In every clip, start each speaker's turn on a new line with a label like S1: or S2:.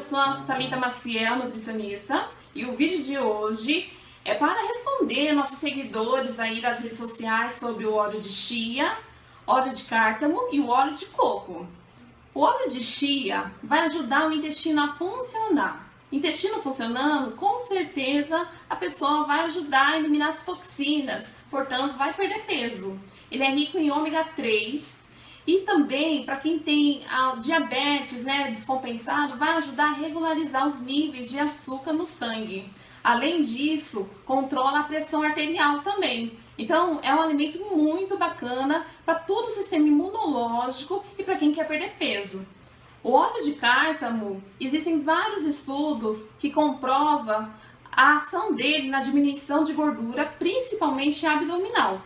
S1: sou a Thalita Maciel, nutricionista, e o vídeo de hoje é para responder nossos seguidores aí das redes sociais sobre o óleo de chia, óleo de cártamo e o óleo de coco. O óleo de chia vai ajudar o intestino a funcionar. Intestino funcionando, com certeza a pessoa vai ajudar a eliminar as toxinas, portanto vai perder peso. Ele é rico em ômega 3, e também, para quem tem a diabetes né, descompensado, vai ajudar a regularizar os níveis de açúcar no sangue. Além disso, controla a pressão arterial também. Então, é um alimento muito bacana para todo o sistema imunológico e para quem quer perder peso. O óleo de cártamo, existem vários estudos que comprovam a ação dele na diminuição de gordura, principalmente abdominal.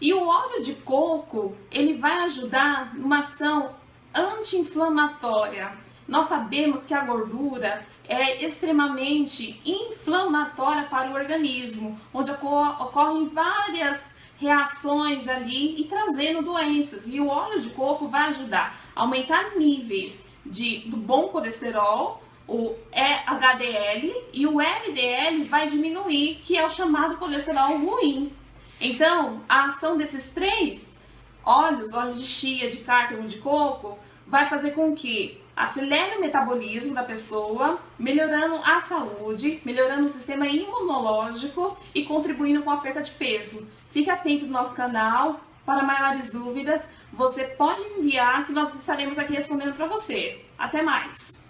S1: E o óleo de coco, ele vai ajudar numa ação anti-inflamatória. Nós sabemos que a gordura é extremamente inflamatória para o organismo, onde ocorrem várias reações ali e trazendo doenças. E o óleo de coco vai ajudar a aumentar níveis de, do bom colesterol, o HDL e o LDL vai diminuir, que é o chamado colesterol ruim. Então, a ação desses três óleos, óleo de chia, de cártamo, de coco, vai fazer com que acelere o metabolismo da pessoa, melhorando a saúde, melhorando o sistema imunológico e contribuindo com a perda de peso. Fique atento no nosso canal. Para maiores dúvidas, você pode enviar que nós estaremos aqui respondendo para você. Até mais!